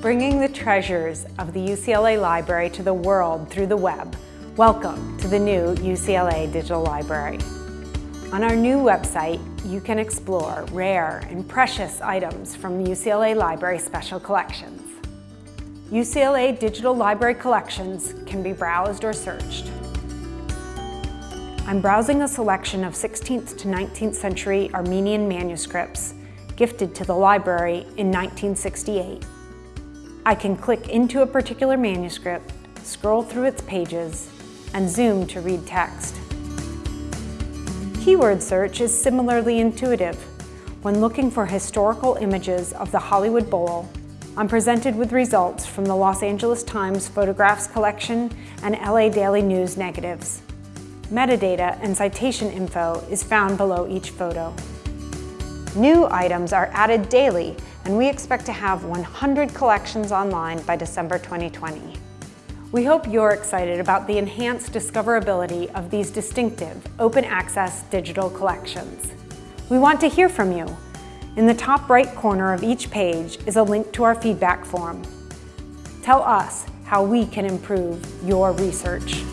bringing the treasures of the UCLA Library to the world through the web. Welcome to the new UCLA Digital Library. On our new website, you can explore rare and precious items from UCLA Library Special Collections. UCLA Digital Library collections can be browsed or searched. I'm browsing a selection of 16th to 19th century Armenian manuscripts gifted to the library in 1968. I can click into a particular manuscript, scroll through its pages, and zoom to read text. Keyword search is similarly intuitive. When looking for historical images of the Hollywood Bowl, I'm presented with results from the Los Angeles Times Photographs Collection and LA Daily News negatives. Metadata and citation info is found below each photo. New items are added daily, and we expect to have 100 collections online by December 2020. We hope you're excited about the enhanced discoverability of these distinctive, open access digital collections. We want to hear from you. In the top right corner of each page is a link to our feedback form. Tell us how we can improve your research.